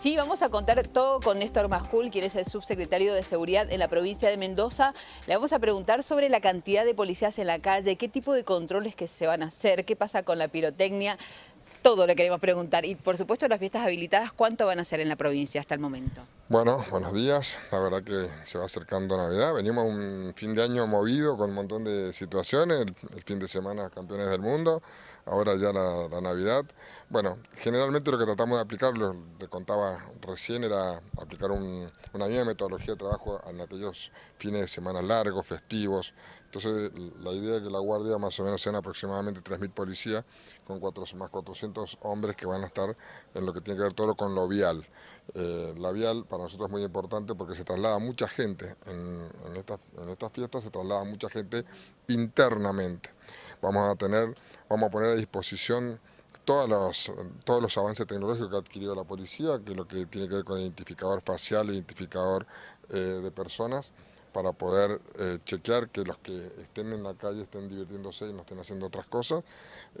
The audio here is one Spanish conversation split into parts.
Sí, vamos a contar todo con Néstor Mascul, quien es el subsecretario de Seguridad en la provincia de Mendoza. Le vamos a preguntar sobre la cantidad de policías en la calle, qué tipo de controles que se van a hacer, qué pasa con la pirotecnia. Todo le queremos preguntar. Y por supuesto las fiestas habilitadas, ¿cuánto van a ser en la provincia hasta el momento? Bueno, buenos días. La verdad que se va acercando Navidad. Venimos un fin de año movido con un montón de situaciones. El, fin de semana campeones del mundo, ahora ya la, Navidad. Bueno, generalmente lo que tratamos de aplicar, lo que contaba recién, era aplicar una misma metodología de trabajo en aquellos fines de semana largos, festivos. Entonces la idea es que la guardia más o menos sean aproximadamente 3.000 policías con más 400 hombres que van a estar en lo que tiene que ver todo con lo vial. Eh, la vial para nosotros es muy importante porque se traslada mucha gente en, en, estas fiestas, se traslada mucha gente internamente. Vamos a tener, vamos a poner a disposición todos los, todos los avances tecnológicos que ha adquirido la policía, que es lo que tiene que ver con identificador facial, identificador eh, de personas, para poder eh, chequear que los que estén en la calle estén divirtiéndose y no estén haciendo otras cosas.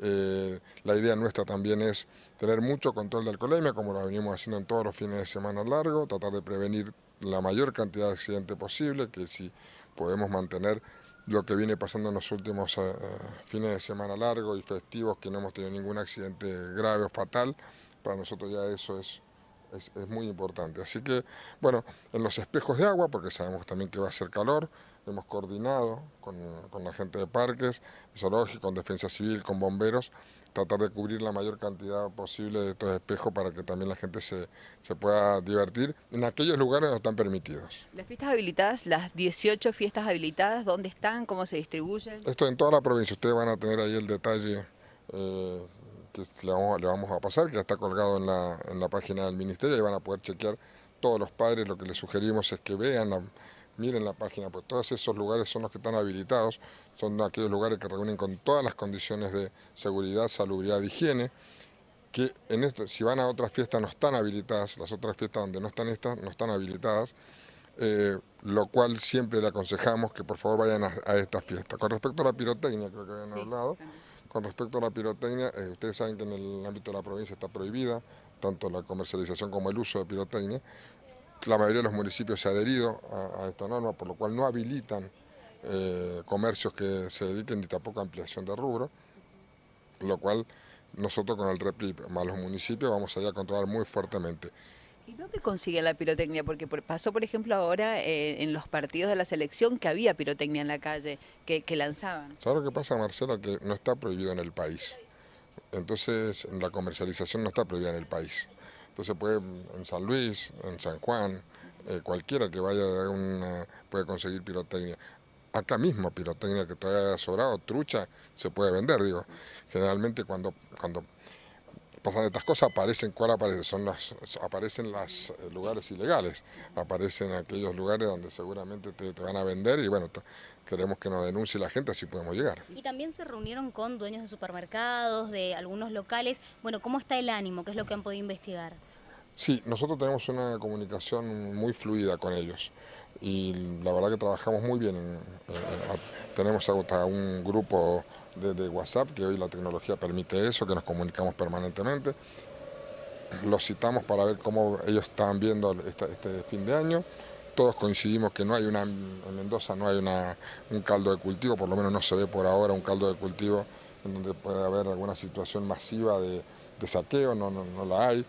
Eh, la idea nuestra también es tener mucho control de alcoholemia, como lo venimos haciendo en todos los fines de semana largos, tratar de prevenir la mayor cantidad de accidentes posible, que si podemos mantener lo que viene pasando en los últimos eh, fines de semana largos y festivos, que no hemos tenido ningún accidente grave o fatal, para nosotros ya eso es es, muy importante. Así que, bueno, en los espejos de agua, porque sabemos también que va a ser calor, hemos coordinado con, la gente de parques, zoológicos, con defensa civil, con bomberos, tratar de cubrir la mayor cantidad posible de estos espejos para que también la gente se, se pueda divertir en aquellos lugares donde están permitidos. Las fiestas habilitadas, las 18 fiestas habilitadas, ¿dónde están? ¿Cómo se distribuyen? Esto en toda la provincia, ustedes van a tener ahí el detalle eh, le vamos, a pasar, que ya está colgado en la, en la página del Ministerio y van a poder chequear todos los padres, lo que les sugerimos es que vean, miren la página, pues todos esos lugares son los que están habilitados, son aquellos lugares que reúnen con todas las condiciones de seguridad, salubridad, higiene, que en esto, si van a otras fiestas no están habilitadas, las otras fiestas donde no están estas no están habilitadas, eh, lo cual siempre le aconsejamos que por favor vayan a, a esta fiesta. Con respecto a la pirotecnia, creo que habían hablado, con respecto a la pirotecnia, eh, ustedes saben que en el ámbito de la provincia está prohibida tanto la comercialización como el uso de pirotecnia. La mayoría de los municipios se ha adherido a, esta norma, por lo cual no habilitan eh, comercios que se dediquen ni tampoco a ampliación de rubro, lo cual nosotros con el REPLIP más los municipios vamos a ir a controlar muy fuertemente. ¿Y dónde consigue la pirotecnia? Porque pasó, por ejemplo, ahora eh, en los partidos de la selección que había pirotecnia en la calle, que, lanzaban. ¿Sabes lo que pasa, Marcela? Que no está prohibido en el país. Entonces, la comercialización no está prohibida en el país. Entonces, puede en San Luis, en San Juan, eh, cualquiera que vaya una, puede conseguir pirotecnia. Acá mismo pirotecnia que todavía haya sobrado, trucha, se puede vender, digo. Generalmente cuando, cuando pasan estas cosas, aparecen, ¿cuál aparece? Son las, aparecen los eh, lugares ilegales, aparecen aquellos lugares donde seguramente te, van a vender y bueno, queremos que nos denuncie la gente, así podemos llegar. Y también se reunieron con dueños de supermercados, de algunos locales, bueno, ¿cómo está el ánimo? ¿Qué es lo que han podido investigar? Sí, nosotros tenemos una comunicación muy fluida con ellos y la verdad que trabajamos muy bien. tenemos hasta un grupo de, WhatsApp, que hoy la tecnología permite eso, que nos comunicamos permanentemente. Los citamos para ver cómo ellos están viendo este, fin de año. Todos coincidimos que no hay una, en Mendoza no hay una, un caldo de cultivo, por lo menos no se ve por ahora un caldo de cultivo en donde puede haber alguna situación masiva de, saqueo, no, no, no la hay.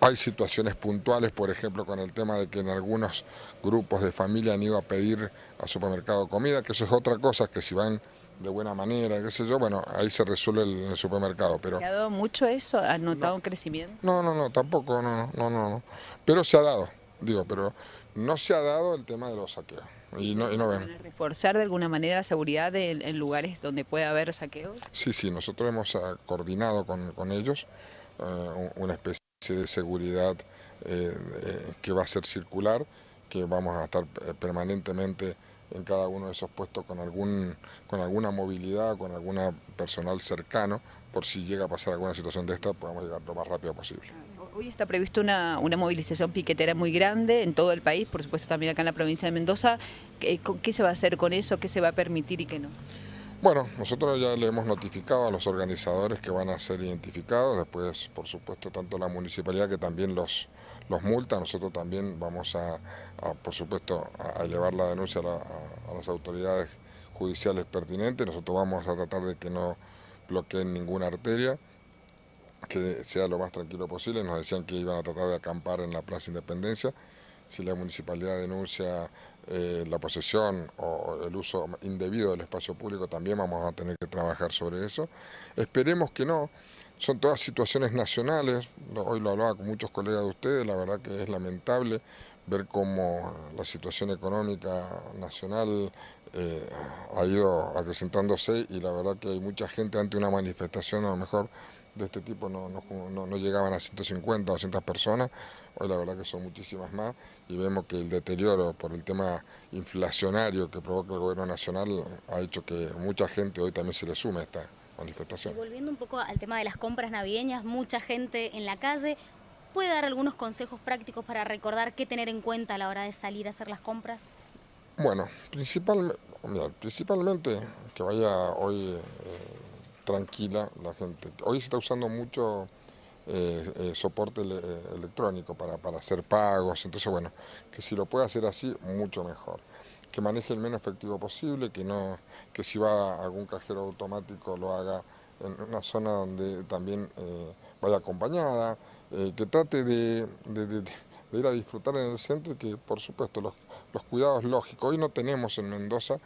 Hay situaciones puntuales, por ejemplo, con el tema de que en algunos grupos de familia han ido a pedir al supermercado comida, que eso es otra cosa, que si van de buena manera, qué sé yo, bueno, ahí se resuelve en el supermercado. Pero... ¿Se ha dado mucho eso? ¿Ha notado un crecimiento? No, no, no, tampoco, no, no, no, no. Pero se ha dado, digo, pero no se ha dado el tema de los saqueos. Y no, y no ven. ¿Reforzar de alguna manera la seguridad en lugares donde puede haber saqueos? Sí, sí, nosotros hemos ah, coordinado con, con ellos eh, una especie de seguridad eh, eh, que va a ser circular, que vamos a estar permanentemente en cada uno de esos puestos con, algún, con alguna movilidad, con alguna personal cercano, por si llega a pasar alguna situación de esta, podamos llegar lo más rápido posible. Hoy está previsto una, una movilización piquetera muy grande en todo el país, por supuesto también acá en la provincia de Mendoza. ¿Qué, qué se va a hacer con eso? ¿Qué se va a permitir y qué no? Bueno, nosotros ya le hemos notificado a los organizadores que van a ser identificados, después por supuesto tanto la municipalidad que también los, los multa, nosotros también vamos a, por supuesto, a elevar la denuncia a, las autoridades judiciales pertinentes, nosotros vamos a tratar de que no bloqueen ninguna arteria, que sea lo más tranquilo posible, nos decían que iban a tratar de acampar en la Plaza Independencia, si la municipalidad denuncia eh, la posesión o el uso indebido del espacio público, también vamos a tener que trabajar sobre eso. Esperemos que no, son todas situaciones nacionales, hoy lo hablaba con muchos colegas de ustedes, la verdad que es lamentable ver cómo la situación económica nacional eh, ha ido acrecentándose y la verdad que hay mucha gente ante una manifestación a lo mejor de este tipo no, no, no, llegaban a 150 o 200 personas, hoy la verdad que son muchísimas más y vemos que el deterioro por el tema inflacionario que provoca el gobierno nacional ha hecho que mucha gente hoy también se le sume a esta manifestación. volviendo un poco al tema de las compras navideñas, mucha gente en la calle, ¿puede dar algunos consejos prácticos para recordar qué tener en cuenta a la hora de salir a hacer las compras? Bueno, principalmente, principalmente que vaya hoy... Eh, tranquila la gente. Hoy se está usando mucho eh, eh, soporte electrónico para, para, hacer pagos, entonces bueno, que si lo puede hacer así, mucho mejor. Que maneje el menos efectivo posible, que, no, que si va a algún cajero automático lo haga en una zona donde también eh, vaya acompañada, que trate de, ir a disfrutar en el centro y que por supuesto los cuidados lógicos. Hoy no tenemos en Mendoza,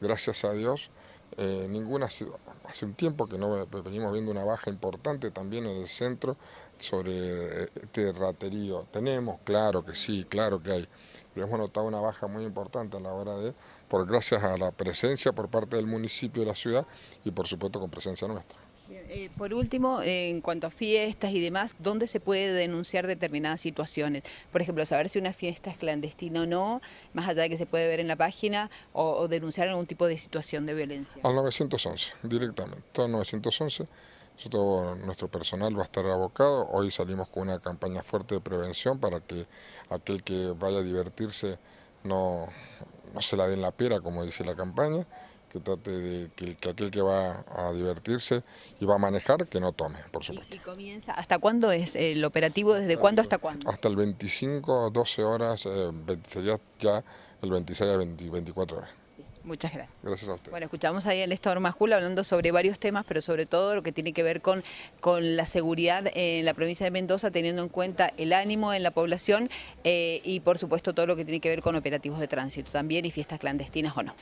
gracias a Dios, eh, ninguna hace un tiempo que no venimos viendo una baja importante también en el centro sobre este raterío. Tenemos, claro que sí, claro que hay, pero hemos notado una baja muy importante a la hora de, por gracias a la presencia por parte del municipio de la ciudad y por supuesto con presencia nuestra. Eh, por último, en cuanto a fiestas y demás, ¿dónde se puede denunciar determinadas situaciones? Por ejemplo, saber si una fiesta es clandestina o no, más allá de que se puede ver en la página, o, denunciar algún tipo de situación de violencia. Al 911, directamente, todo 911. Todo nuestro personal va a estar abocado. Hoy salimos con una campaña fuerte de prevención para que aquel que vaya a divertirse no, no se la den la pera, como dice la campaña que trate de que, aquel que va a divertirse y va a manejar, que no tome, por supuesto. ¿Y, comienza, hasta cuándo es el operativo? ¿Desde cuándo hasta cuándo? Hasta el 25, 12 horas, eh, sería ya el 26 a 24 horas. Muchas gracias. Gracias a usted. Bueno, escuchamos ahí a Néstor Majul hablando sobre varios temas, pero sobre todo lo que tiene que ver con, con la seguridad en la provincia de Mendoza, teniendo en cuenta el ánimo en la población eh, y por supuesto todo lo que tiene que ver con operativos de tránsito también y fiestas clandestinas o no.